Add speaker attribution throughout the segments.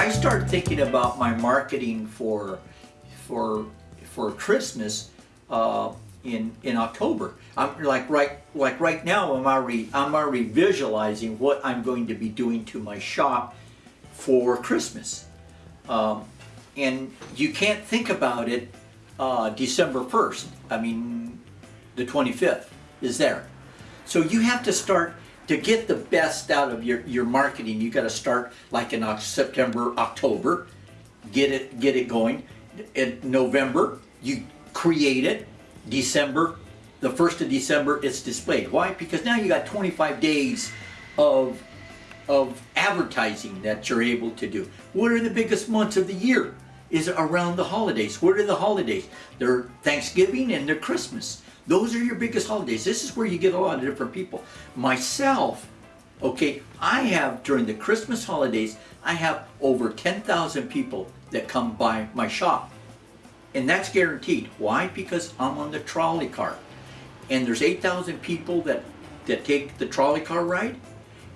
Speaker 1: I start thinking about my marketing for for for Christmas uh, in in October. I'm like right like right now I'm already I'm already visualizing what I'm going to be doing to my shop for Christmas. Um, and you can't think about it uh, December 1st. I mean, the 25th is there. So you have to start to get the best out of your, your marketing. You got to start like in September, October, get it get it going. In November, you create it. December, the first of December, it's displayed. Why? Because now you got 25 days of of advertising that you're able to do. What are the biggest months of the year? Is around the holidays. What are the holidays? They're Thanksgiving and they're Christmas. Those are your biggest holidays. This is where you get a lot of different people. Myself, okay, I have during the Christmas holidays, I have over 10,000 people that come by my shop. And that's guaranteed. Why? Because I'm on the trolley car. And there's 8,000 people that, that take the trolley car ride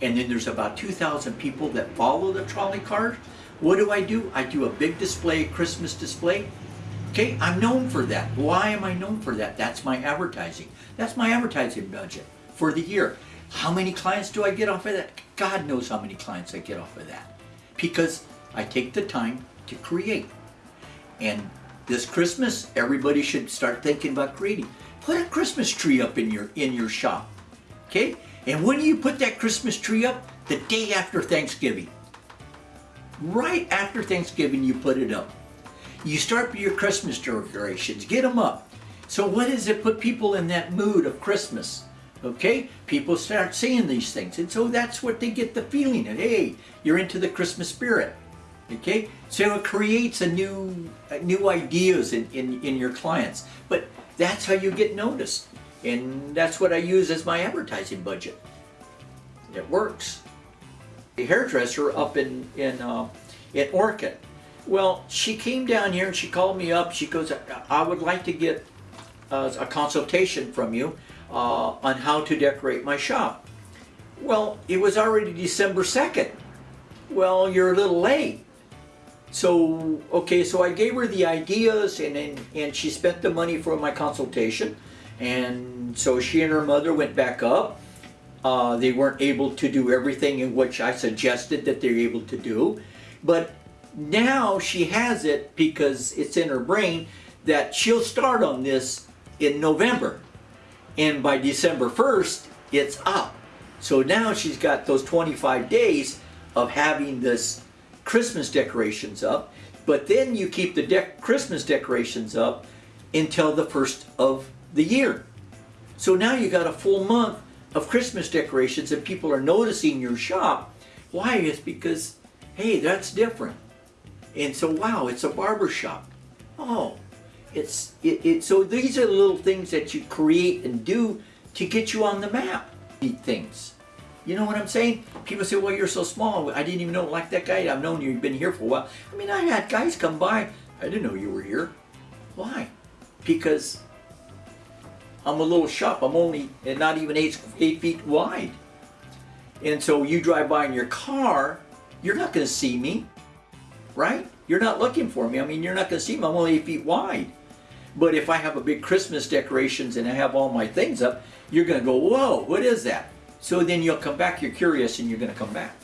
Speaker 1: and then there's about 2,000 people that follow the trolley car. What do I do? I do a big display, Christmas display. Okay, I'm known for that. Why am I known for that? That's my advertising. That's my advertising budget for the year. How many clients do I get off of that? God knows how many clients I get off of that. Because I take the time to create. And this Christmas, everybody should start thinking about creating. Put a Christmas tree up in your in your shop. Okay? And when do you put that Christmas tree up? The day after Thanksgiving. Right after Thanksgiving, you put it up. You start your Christmas decorations, get them up. So what does it put people in that mood of Christmas? Okay, people start seeing these things, and so that's what they get the feeling of. Hey, you're into the Christmas spirit. Okay, so it creates a new, new ideas in, in, in your clients. But that's how you get noticed. And that's what I use as my advertising budget. It works. A hairdresser up in, in, uh, in Orchid. Well, she came down here and she called me up. She goes, I would like to get uh, a consultation from you uh, on how to decorate my shop. Well, it was already December 2nd. Well, you're a little late. So, okay, so I gave her the ideas and, and, and she spent the money for my consultation. And so she and her mother went back up. Uh, they weren't able to do everything in which I suggested that they're able to do. But now she has it because it's in her brain that she'll start on this in November. And by December 1st, it's up. So now she's got those 25 days of having this Christmas decorations up. But then you keep the de Christmas decorations up until the first of the year. So now you got a full month of Christmas decorations and people are noticing your shop. Why? It's because, hey, that's different. And so, wow, it's a barber shop. Oh, it's, it, it, so these are the little things that you create and do to get you on the map. Things. You know what I'm saying? People say, well, you're so small. I didn't even know, like that guy, I've known you've been here for a while. I mean, I had guys come by. I didn't know you were here. Why? Because I'm a little shop. I'm only not even eight, eight feet wide. And so you drive by in your car, you're not going to see me, right? You're not looking for me. I mean, you're not going to see me. I'm only eight feet wide. But if I have a big Christmas decorations and I have all my things up, you're going to go, whoa, what is that? So then you'll come back, you're curious, and you're going to come back.